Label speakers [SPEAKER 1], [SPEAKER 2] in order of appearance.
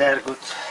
[SPEAKER 1] Very good